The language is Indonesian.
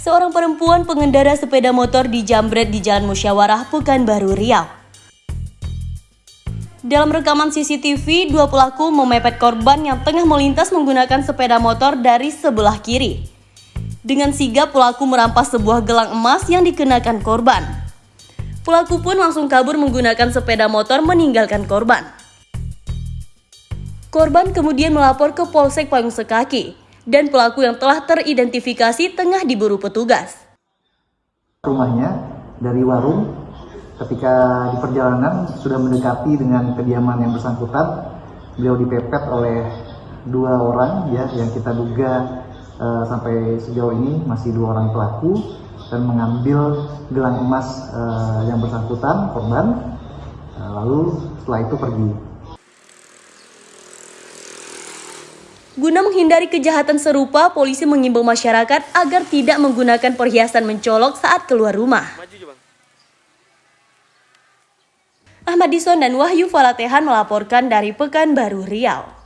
Seorang perempuan pengendara sepeda motor dijambret di Jalan Musyawarah Pekanbaru Riau. Dalam rekaman CCTV, dua pelaku memepet korban yang tengah melintas menggunakan sepeda motor dari sebelah kiri. Dengan sigap, pelaku merampas sebuah gelang emas yang dikenakan korban. Pelaku pun langsung kabur menggunakan sepeda motor meninggalkan korban. Korban kemudian melapor ke Polsek Payung Sekaki dan pelaku yang telah teridentifikasi tengah diburu petugas. Rumahnya dari warung ketika di perjalanan sudah mendekati dengan kediaman yang bersangkutan, beliau dipepet oleh dua orang ya yang kita duga uh, sampai sejauh ini masih dua orang pelaku dan mengambil gelang emas uh, yang bersangkutan korban uh, lalu setelah itu pergi. Guna menghindari kejahatan serupa, polisi mengimbau masyarakat agar tidak menggunakan perhiasan mencolok saat keluar rumah. Ahmad Dison dan Wahyu Falatehan melaporkan dari Pekanbaru Riau.